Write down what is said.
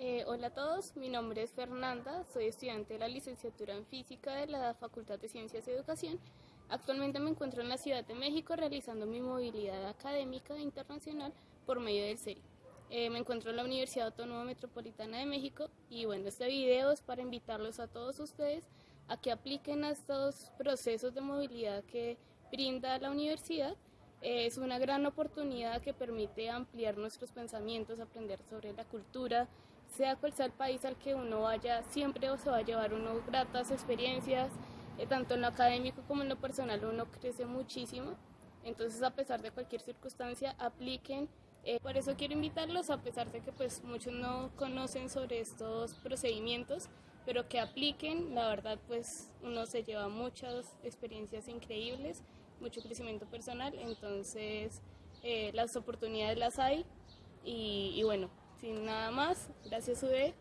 Eh, hola a todos, mi nombre es Fernanda, soy estudiante de la licenciatura en Física de la Facultad de Ciencias y Educación. Actualmente me encuentro en la Ciudad de México realizando mi movilidad académica internacional por medio del CERI. Eh, me encuentro en la Universidad Autónoma Metropolitana de México y bueno, este video es para invitarlos a todos ustedes a que apliquen a estos procesos de movilidad que brinda la universidad es una gran oportunidad que permite ampliar nuestros pensamientos, aprender sobre la cultura, sea cual sea el país al que uno vaya, siempre se va a llevar uno gratas experiencias, eh, tanto en lo académico como en lo personal uno crece muchísimo. Entonces, a pesar de cualquier circunstancia, apliquen. Eh, por eso quiero invitarlos, a pesar de que pues muchos no conocen sobre estos procedimientos, pero que apliquen. La verdad, pues uno se lleva muchas experiencias increíbles mucho crecimiento personal, entonces eh, las oportunidades las hay y, y bueno, sin nada más, gracias UD